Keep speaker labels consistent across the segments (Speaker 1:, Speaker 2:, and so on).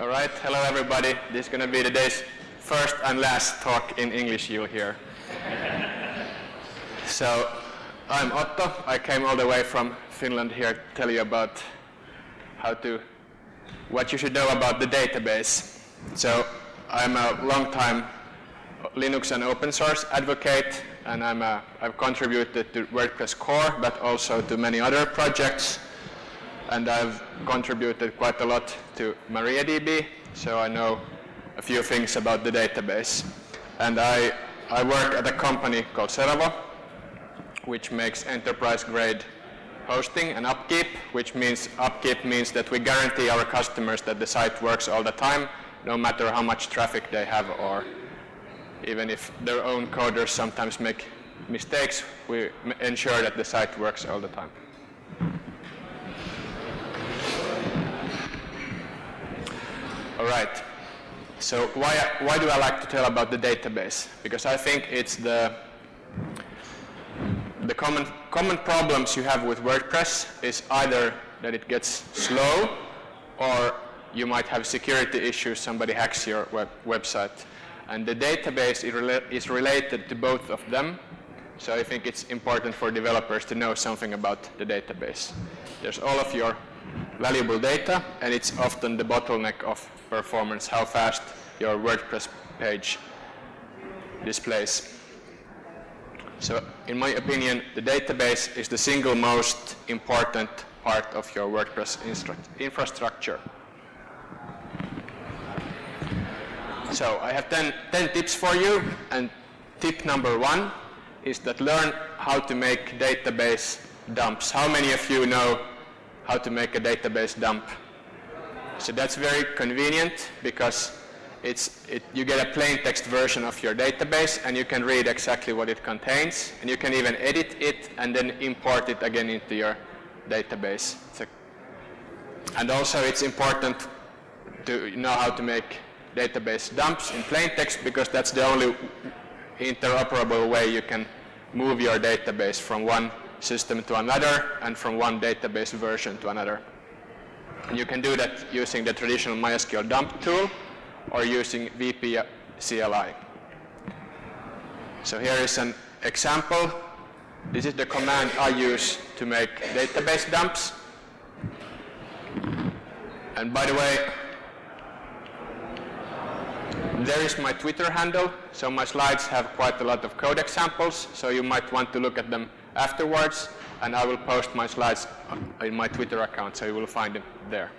Speaker 1: All right, hello everybody. This is going to be today's first and last talk in English you'll hear. so, I'm Otto. I came all the way from Finland here to tell you about how to, what you should know about the database. So, I'm a long time Linux and open source advocate, and I'm a, I've contributed to WordPress core, but also to many other projects and I've contributed quite a lot to MariaDB, so I know a few things about the database. And I, I work at a company called Seravo, which makes enterprise-grade hosting and upkeep, which means upkeep means that we guarantee our customers that the site works all the time, no matter how much traffic they have or even if their own coders sometimes make mistakes, we ensure that the site works all the time. All right. So why, why do I like to tell about the database? Because I think it's the, the common, common problems you have with WordPress is either that it gets slow or you might have security issues, somebody hacks your web, website. And the database is, is related to both of them. So I think it's important for developers to know something about the database. There's all of your valuable data, and it's often the bottleneck of performance, how fast your WordPress page displays. So in my opinion, the database is the single most important part of your WordPress infrastructure. So I have 10, 10 tips for you, and tip number one is that learn how to make database dumps. How many of you know how to make a database dump? So that's very convenient because it's, it, you get a plain text version of your database and you can read exactly what it contains and you can even edit it and then import it again into your database. A, and also it's important to know how to make database dumps in plain text because that's the only interoperable way you can move your database from one system to another and from one database version to another. And you can do that using the traditional MySQL dump tool or using VP CLI. So here is an example. This is the command I use to make database dumps. And by the way, there is my Twitter handle. So my slides have quite a lot of code examples, so you might want to look at them afterwards and I will post my slides in my Twitter account, so you will find them there.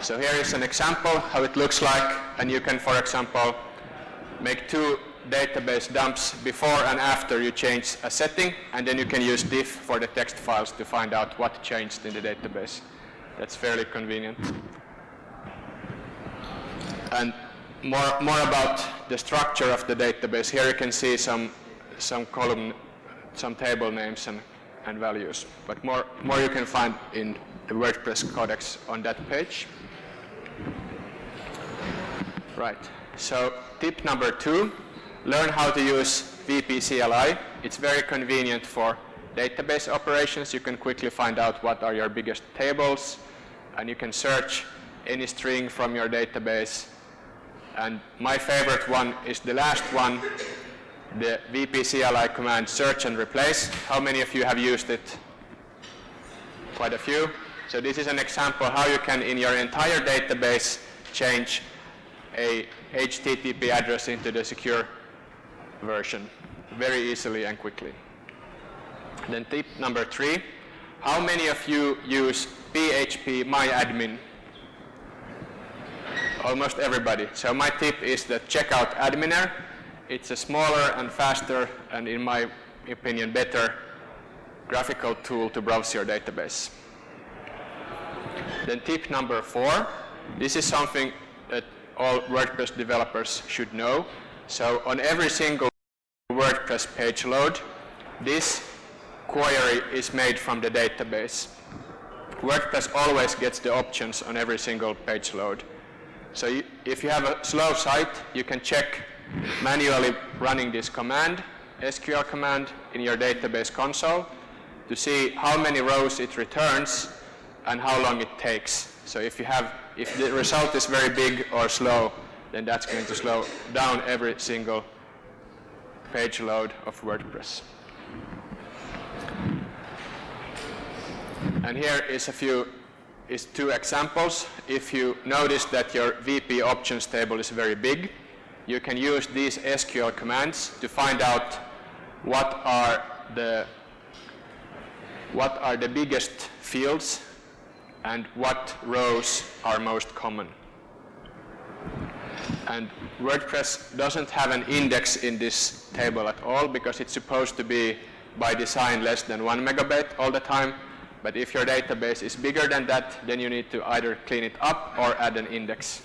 Speaker 1: So here is an example how it looks like, and you can, for example, make two database dumps before and after you change a setting, and then you can use diff for the text files to find out what changed in the database. That's fairly convenient. And more, more about the structure of the database. Here you can see some, some column, some table names and, and values. But more, more you can find in the WordPress codex on that page. Right. So tip number two, learn how to use VP CLI. It's very convenient for database operations. You can quickly find out what are your biggest tables, and you can search any string from your database and my favorite one is the last one, the VP CLI command search and replace. How many of you have used it? Quite a few. So this is an example how you can, in your entire database, change a HTTP address into the secure version very easily and quickly. Then tip number three, how many of you use phpMyAdmin almost everybody. So my tip is that check out Adminer. It's a smaller and faster and in my opinion better graphical tool to browse your database. Then tip number four, this is something that all WordPress developers should know. So on every single WordPress page load, this query is made from the database. WordPress always gets the options on every single page load. So you, if you have a slow site, you can check manually running this command, SQL command in your database console. to see how many rows it returns and how long it takes. So if you have, if the result is very big or slow, then that's going to slow down every single page load of WordPress. And here is a few, is two examples. If you notice that your VP options table is very big, you can use these SQL commands to find out what are the what are the biggest fields and what rows are most common. And WordPress doesn't have an index in this table at all because it's supposed to be by design less than one megabyte all the time. But if your database is bigger than that, then you need to either clean it up or add an index.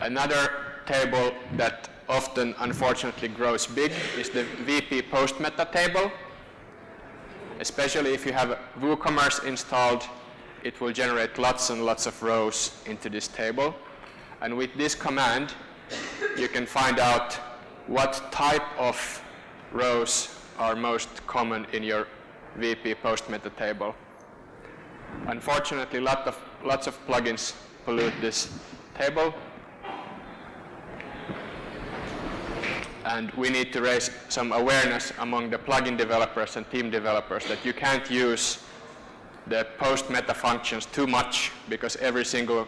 Speaker 1: Another table that often unfortunately grows big is the VP post meta table. Especially if you have WooCommerce installed, it will generate lots and lots of rows into this table. And with this command, you can find out what type of rows are most common in your VP post meta table. Unfortunately, lot of, lots of plugins pollute this table, and we need to raise some awareness among the plugin developers and theme developers that you can't use the post meta functions too much because every single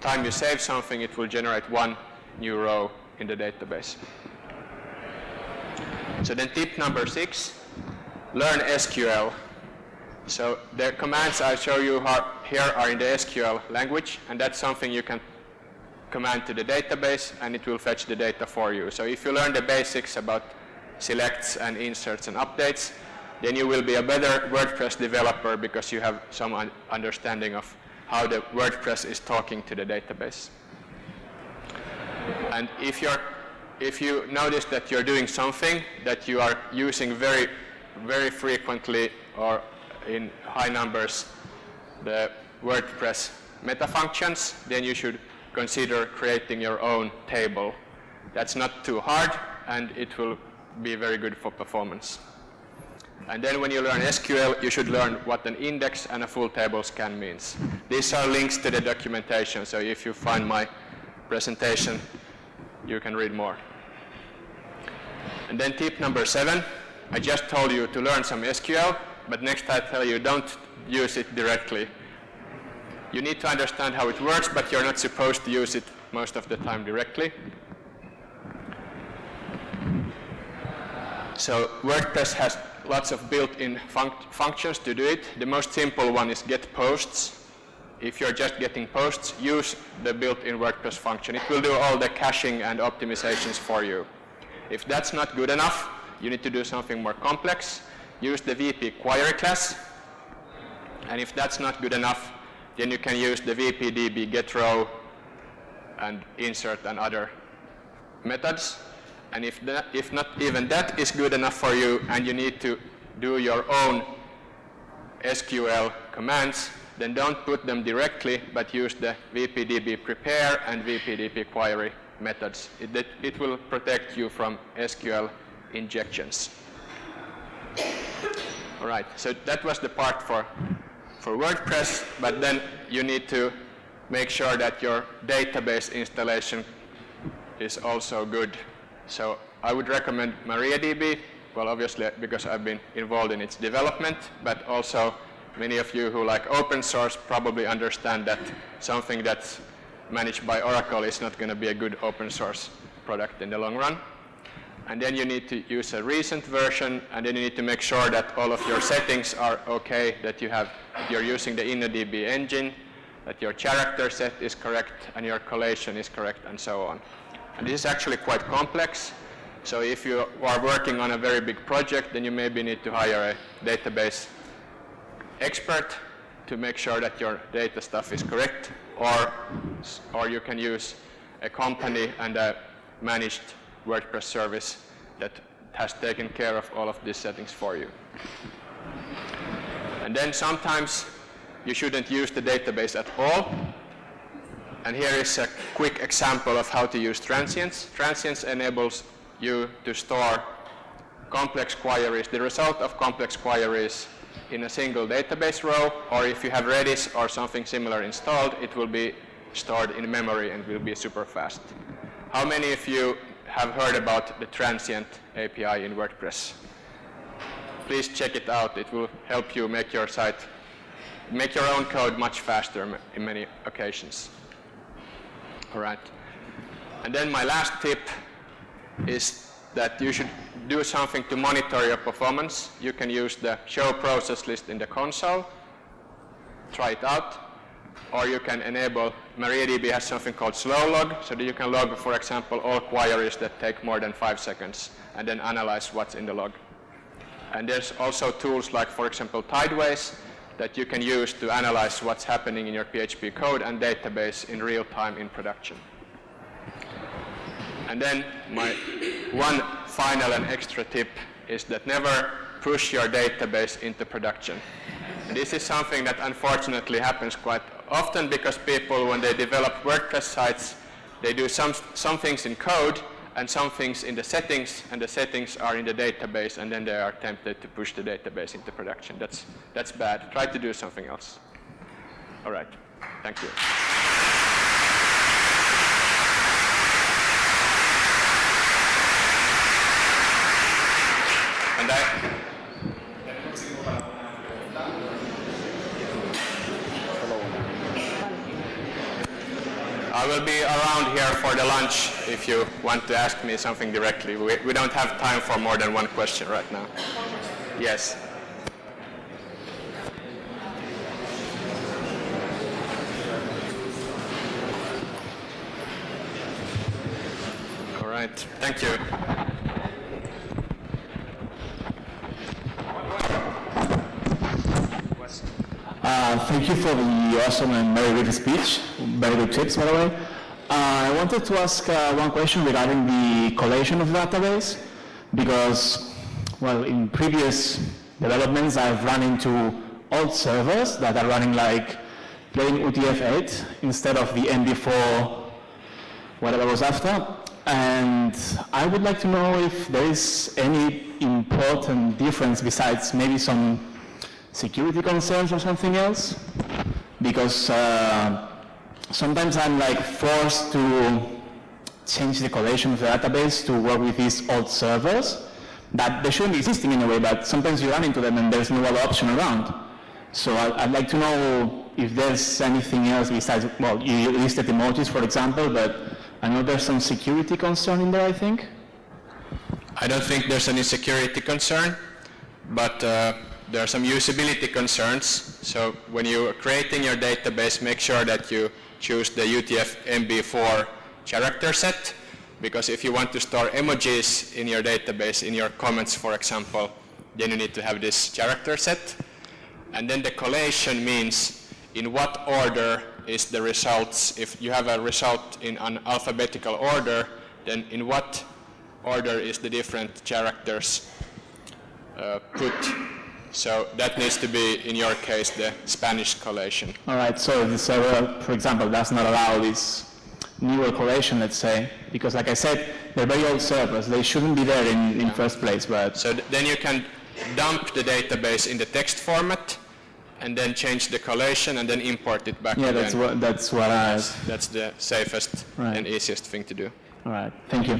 Speaker 1: time you save something it will generate one new row in the database. So then tip number six, learn SQL. So the commands I show you here are in the SQL language and that's something you can command to the database and it will fetch the data for you. So if you learn the basics about selects and inserts and updates, then you will be a better WordPress developer because you have some un understanding of how the WordPress is talking to the database. And if you're if you notice that you're doing something that you are using very very frequently or in high numbers the WordPress meta functions, then you should consider creating your own table. That's not too hard and it will be very good for performance. And then when you learn SQL, you should learn what an index and a full table scan means. These are links to the documentation, so if you find my presentation, you can read more. And then tip number seven, I just told you to learn some SQL, but next I tell you don't use it directly you need to understand how it works, but you're not supposed to use it most of the time directly. So WordPress has lots of built-in func functions to do it. The most simple one is get posts. If you're just getting posts, use the built-in WordPress function. It will do all the caching and optimizations for you. If that's not good enough, you need to do something more complex. Use the VP query class. And if that's not good enough, then you can use the VPDB get row and insert and other methods. And if, that, if not even that is good enough for you and you need to do your own SQL commands, then don't put them directly, but use the VPDB prepare and VPDB query methods. It, it, it will protect you from SQL injections. All right, so that was the part for for WordPress, but then you need to make sure that your database installation is also good. So I would recommend MariaDB, well obviously because I've been involved in its development, but also many of you who like open source probably understand that something that's managed by Oracle is not going to be a good open source product in the long run and then you need to use a recent version, and then you need to make sure that all of your settings are okay, that you have, you're using the InnoDB engine, that your character set is correct, and your collation is correct, and so on. And this is actually quite complex. So if you are working on a very big project, then you maybe need to hire a database expert to make sure that your data stuff is correct, or, or you can use a company and a managed WordPress service that has taken care of all of these settings for you. And then sometimes you shouldn't use the database at all. And here is a quick example of how to use transients. Transients enables you to store complex queries, the result of complex queries in a single database row, or if you have Redis or something similar installed, it will be stored in memory and will be super fast. How many of you have heard about the transient API in WordPress? Please check it out. It will help you make your site, make your own code much faster in many occasions. All right. And then my last tip is that you should do something to monitor your performance. You can use the show process list in the console. Try it out. Or you can enable, MariaDB has something called slow log, so that you can log, for example, all queries that take more than five seconds, and then analyze what's in the log. And there's also tools like, for example, Tideways, that you can use to analyze what's happening in your PHP code and database in real time in production. And then my one final and extra tip is that never push your database into production. This is something that unfortunately happens quite often because people, when they develop WordPress sites, they do some, some things in code and some things in the settings, and the settings are in the database, and then they are tempted to push the database into production. That's, that's bad. Try to do something else. All right. Thank you. Will be around here for the lunch if you want to ask me something directly. We, we don't have time for more than one question right now. Yes. All right. Thank you.
Speaker 2: Uh, thank you for the awesome and very good speech, very good tips, by the way. Uh, I wanted to ask uh, one question regarding the collation of database, because, well, in previous developments, I've run into old servers that are running like playing UTF-8 instead of the MB4, whatever was after. And I would like to know if there is any important difference besides maybe some security concerns or something else because uh, sometimes I'm like forced to change the collation of the database to work with these old servers that they shouldn't be existing in a way, but sometimes you run into them and there's no other option around. So I, would like to know if there's anything else besides, well, you listed emojis, for example, but I know there's some security concern in there, I think.
Speaker 1: I don't think there's any security concern, but uh, there are some usability concerns. So when you are creating your database, make sure that you choose the UTF-MB4 character set, because if you want to store emojis in your database, in your comments, for example, then you need to have this character set. And then the collation means in what order is the results. If you have a result in an alphabetical order, then in what order is the different characters uh, put so that needs to be, in your case, the Spanish collation.
Speaker 2: All right, so the server, for example, does not allow this newer collation, let's say, because like I said, they're very old servers. They shouldn't be there in, in first place, but...
Speaker 1: So th then you can dump the database in the text format, and then change the collation, and then import it back
Speaker 2: Yeah, again. that's what, that's what I...
Speaker 1: That's the safest right. and easiest thing to do.
Speaker 2: All right, thank you.